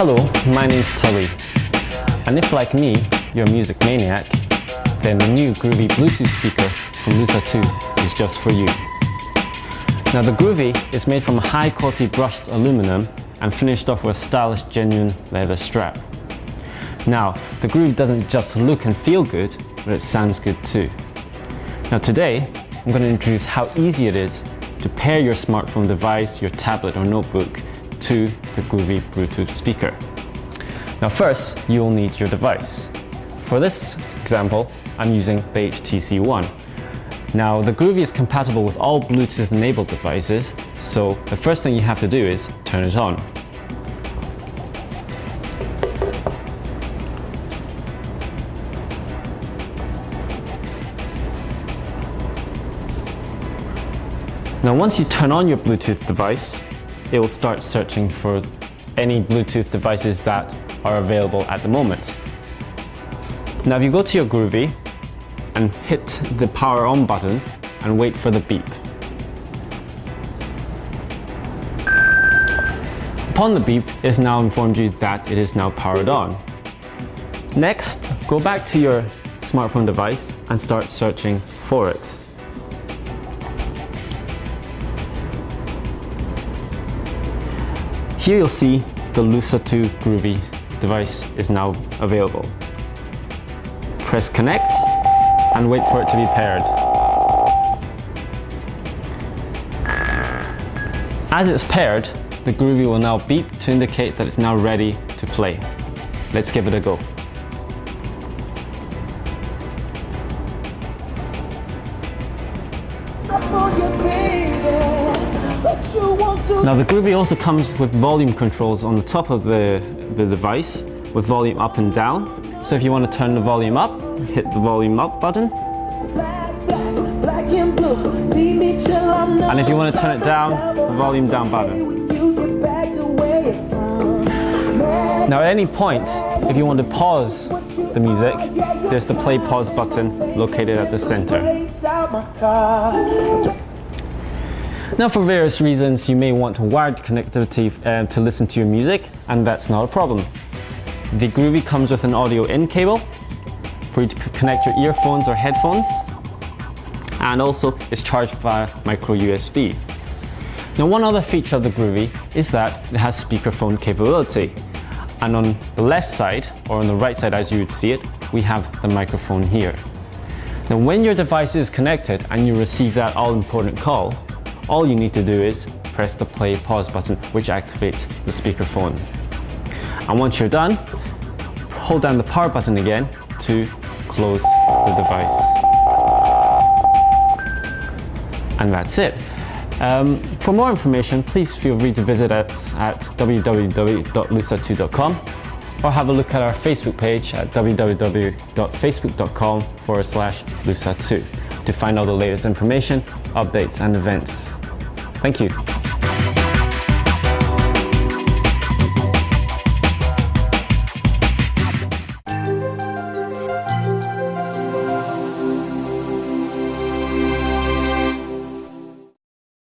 Hello, my name's Tilly. And if like me, you're a music maniac, then the new Groovy Bluetooth speaker from Lusa 2 is just for you. Now the Groovy is made from high quality brushed aluminum and finished off with a stylish genuine leather strap. Now, the Groovy doesn't just look and feel good, but it sounds good too. Now today, I'm going to introduce how easy it is to pair your smartphone device, your tablet or notebook to the Groovy Bluetooth speaker. Now first, you'll need your device. For this example, I'm using the HTC One. Now the Groovy is compatible with all Bluetooth enabled devices, so the first thing you have to do is turn it on. Now once you turn on your Bluetooth device, it will start searching for any Bluetooth devices that are available at the moment. Now if you go to your Groovy and hit the power on button and wait for the beep. Upon the beep, it has now informed you that it is now powered on. Next, go back to your smartphone device and start searching for it. Here you'll see the Lusa 2 Groovy device is now available. Press connect and wait for it to be paired. As it's paired, the Groovy will now beep to indicate that it's now ready to play. Let's give it a go. Now the Groovy also comes with volume controls on the top of the, the device with volume up and down. So if you want to turn the volume up, hit the volume up button. And if you want to turn it down, the volume down button. Now at any point, if you want to pause the music, there's the play pause button located at the center. Now for various reasons, you may want wired connectivity uh, to listen to your music, and that's not a problem. The Groovy comes with an audio in cable for you to connect your earphones or headphones, and also it's charged via micro USB. Now one other feature of the Groovy is that it has speakerphone capability. And on the left side, or on the right side as you would see it, we have the microphone here. Now when your device is connected and you receive that all-important call, all you need to do is press the play pause button which activates the speakerphone. And once you're done, hold down the power button again to close the device. And that's it. Um, for more information, please feel free to visit us at www.lusa2.com or have a look at our Facebook page at www.facebook.com forward slash lusa2 to find all the latest information, updates and events. Thank you.